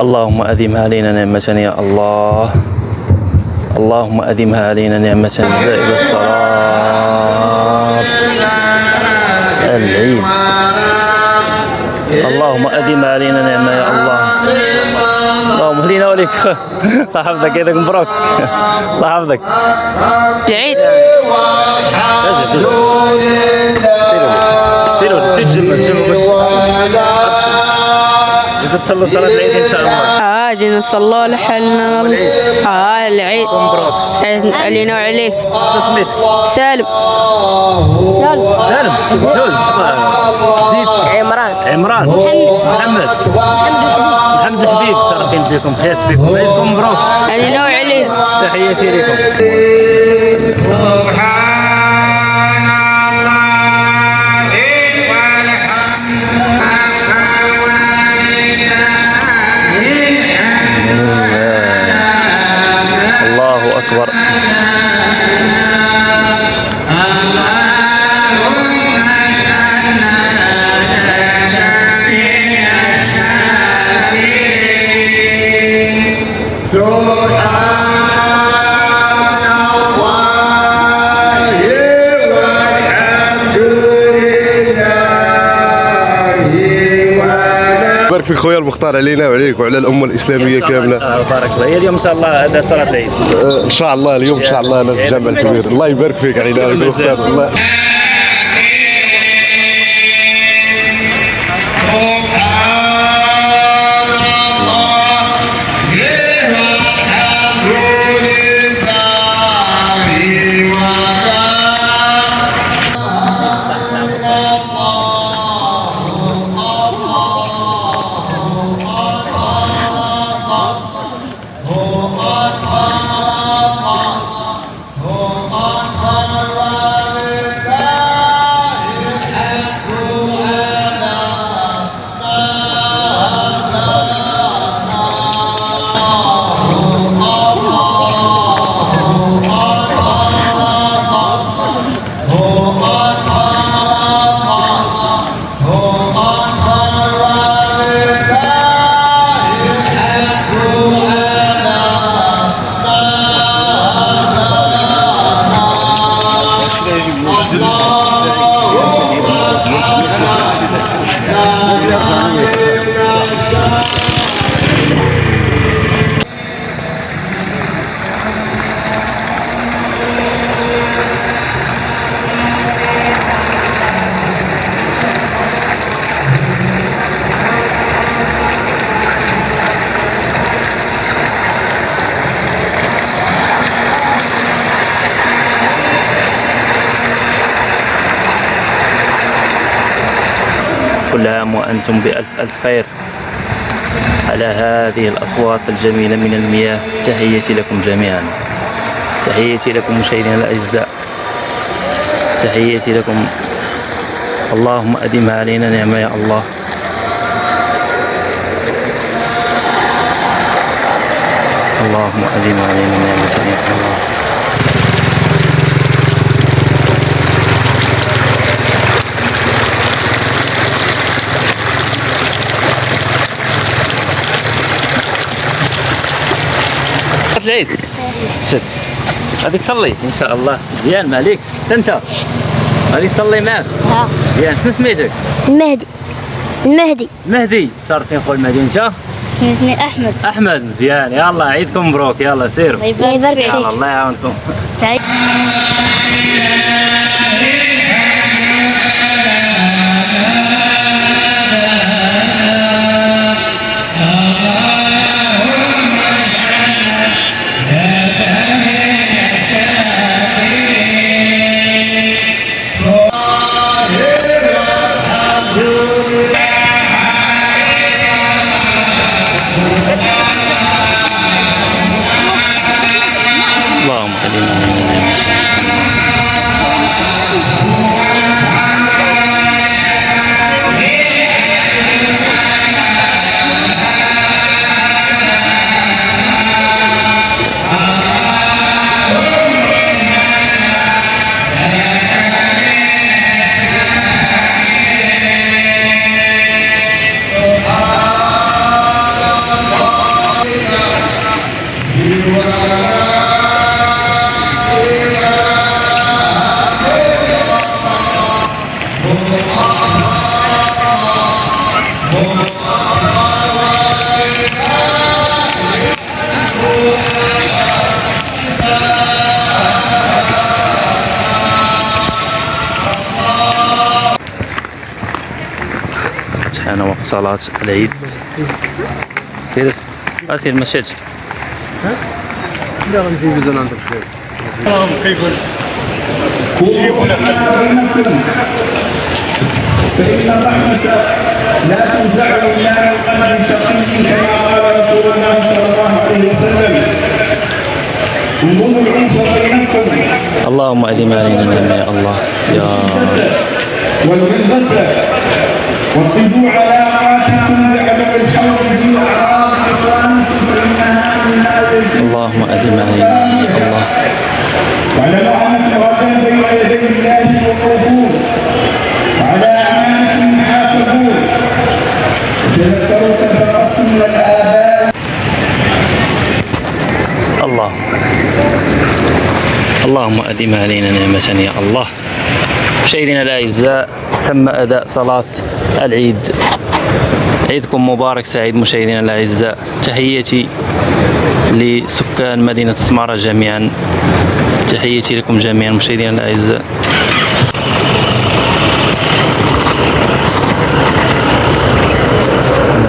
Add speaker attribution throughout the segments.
Speaker 1: اللهم أدمها علينا نعمة يا الله. اللهم أدمها علينا نعمة زائد الصلاة العيد اللهم أدمها علينا نعمة يا الله. اللهم اهدينا وليك الله يحفظك يدك مبروك. الله يحفظك
Speaker 2: العيد
Speaker 1: سيروا سيروا سيروا تصلوا صلاة العيد إن شاء الله.
Speaker 2: آه جينا نصلوا لحالنا. آه العيد.
Speaker 1: مبروك
Speaker 2: علينا وعليك.
Speaker 1: سميتك؟
Speaker 2: سالم. سالم.
Speaker 1: سالم. جوز. زيد.
Speaker 2: عمران.
Speaker 1: عمران. محمد. محمد. الحبيب شرفين بكم خير بكم عيدكم مبروك
Speaker 2: علينا وعليك.
Speaker 1: تحياتي لكم
Speaker 3: بارك فيك خويا المختار علينا وعليك وعلى الأمة الإسلامية كاملة.
Speaker 1: آه، بارك الله هي اليوم إن شاء الله هذا صلاة العيد.
Speaker 3: إن شاء الله اليوم إن شاء الله أنا في الجامع الكبير. الله يبارك فيك علينا. المختار الله. 감사합니다.
Speaker 1: كل عام وأنتم بألف ألف خير. على هذه الأصوات الجميلة من المياه تحياتي لكم جميعا. تحياتي لكم مشاهدينا الأعزاء. تحياتي لكم. اللهم أدمها علينا نعمة يا الله. اللهم أدمها علينا نعمة يا الله. صلاة العيد؟ شد غادي تصلي؟ إن شاء الله. مزيان ما عليكش حتى أنت؟ غادي تصلي معاك
Speaker 4: ها.
Speaker 1: مزيان شنو سميتك؟
Speaker 4: المهدي المهدي
Speaker 1: مهدي. شرفين خويا المهدي أنت؟
Speaker 4: سميتني أحمد.
Speaker 1: أحمد. مزيان يلا عيدكم مبروك. يلا سيروا
Speaker 4: الله يبارك فيك
Speaker 1: الله يعاونكم. حان وقت صلاة العيد. سير أسير ما شاتش
Speaker 5: فإن الرحمة لا تنزع من كما قال صلى الله عليه وسلم العنف بينكم
Speaker 1: اللهم أدم علينا يا الله. يا رب.
Speaker 5: واطلبوا علاقاتكم بعدم الحول في من
Speaker 1: اللهم أدم علينا يا الله.
Speaker 5: واعلموا أن الرجل بين يدي الله وقوفون وعلى أعمالكم حاسبون تذكروا فقدتم من الآباء
Speaker 1: الله. اللهم أدم علينا نعمة يا الله. مشاهدينا الأعزاء تم أداء صلاة العيد. عيدكم مبارك سعيد مشاهدينا الأعزاء. تحياتي لسكان مدينة سمارة جميعا. تحياتي لكم جميعا مشاهدينا الأعزاء.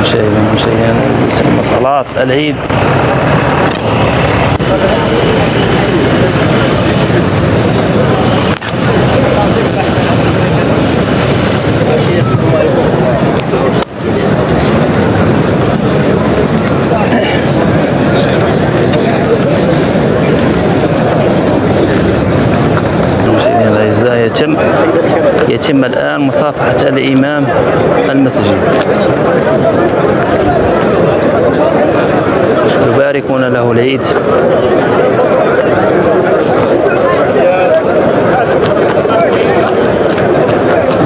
Speaker 1: مشاهدينا مشاهدينا صلاة العيد مشاهدينا الاعزاء يتم يتم الآن مصافحة الإمام المسجد. يباركون له العيد.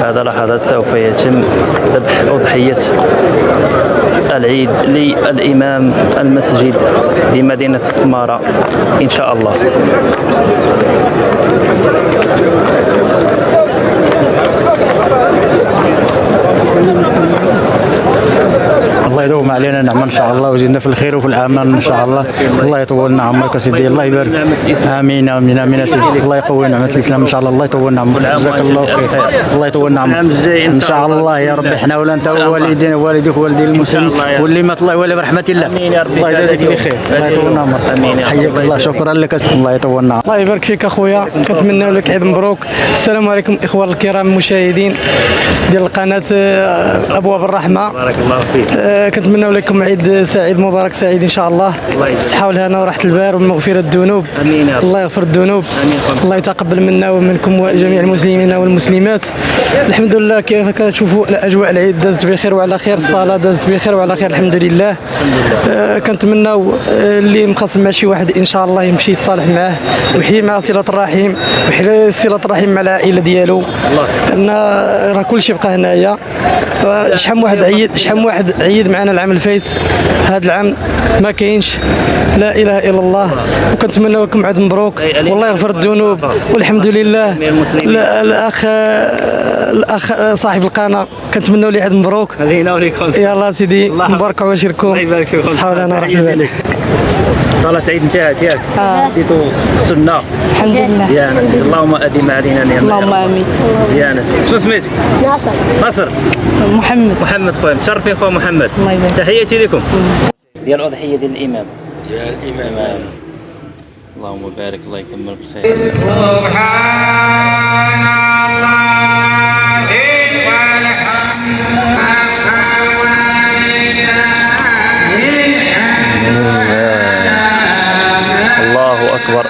Speaker 1: هذا لحظات سوف يتم ذبح أضحية العيد للإمام المسجد بمدينة السمارة إن شاء الله.
Speaker 6: الله يدوم علينا نعمة إن شاء الله ويزيدنا في الخير وفي الأمان إن شاء الله. الله يطول عمرك يا سيدي الله يبارك. آمين آمين آمين يا سيدي. الله يقوي نعمة الإسلام إن شاء الله. الله يطول عمرك جزاك الله خير. الله يطول عمرك إن شاء الله يا ربي إحنا ولا أنت والدينا والديك والدي المسلمين واللي ما طلع ولا برحمة الله.
Speaker 1: آمين يا ربي.
Speaker 6: الله يجازيك بخير. الله يطول عمرك
Speaker 1: آمين يا رب.
Speaker 6: حياك الله. شكرا لك. الله يطول عمرك
Speaker 7: الله يبارك فيك أخويا. كنتمنى لك عيد مبروك. السلام عليكم اخوان الكرام المشاهدين ديال القناه آه، أبواب الرحمة.
Speaker 1: بارك الله فيك.
Speaker 7: آه، كنتمنى لكم عيد سعيد مبارك سعيد إن شاء الله. بالصحه والهنا وراحة البال ومغفرة الذنوب.
Speaker 1: رب.
Speaker 7: الله يغفر الذنوب. الله يتقبل منا ومنكم وجميع المسلمين والمسلمات. الحمد لله كيف كتشوفوا؟ الاجواء العيد دازت بخير وعلى خير الصلاة دازت بخير وعلى خير الحمد لله. آه، كنتمناو آه، اللي مخاصم مع شي واحد إن شاء الله يمشي يتصالح معاه ويحيي مع صلة الرحم ويحيي صلة الرحم مع العائلة ديالو. لأن راه كلشي بقى هنايا. شحال واحد عيد شحال واحد عيد معنا العام الفايت هذا العام ما كاينش. لا إله إلا الله. وكنتمنى لكم عيد مبروك. والله يغفر الذنوب. والحمد لله. الاخ الأخ صاحب القناة. كنتمنى له عيد مبروك.
Speaker 1: هذه وليكم.
Speaker 7: يلا سيدي مبارك وبشركم.
Speaker 1: الله يبارك فيكم.
Speaker 7: صحة ورحمه الله
Speaker 1: صلاة عيد انتهت ياك ديتو السنة.
Speaker 2: الحمد لله.
Speaker 1: زيانة. اللهم أدم علينا نعمة. يا
Speaker 2: اللهم
Speaker 1: رب.
Speaker 2: آمين.
Speaker 1: زيانة. شنو سميتك؟
Speaker 4: ناصر.
Speaker 1: نصر
Speaker 2: محمد.
Speaker 1: محمد خويا متشرفين خويا محمد.
Speaker 2: الله يبارك.
Speaker 1: تحياتي لكم. ديال الأضحية ديال الإمام. ديال الإمام. اللهم بارك الله يكمل بالخير الله. أكبر.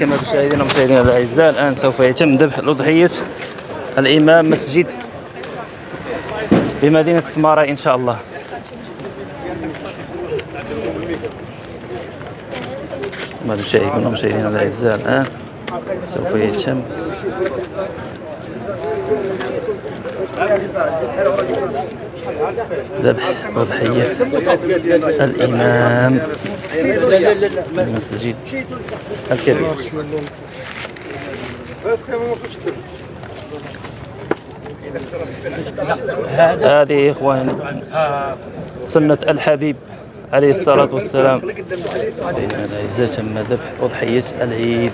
Speaker 1: كما تشاهدون مشاهدينا الأعزاء الآن سوف يتم ذبح الأضحية الإمام مسجد بمدينة السماره إن شاء الله. مشاهدينا الأعزاء الآن. سوف يتم. ذبح أضحية الإمام المسجد الكبير. هذه إخواني سنة الحبيب عليه الصلاة والسلام. الأعزاء تم ذبح أضحية العيد.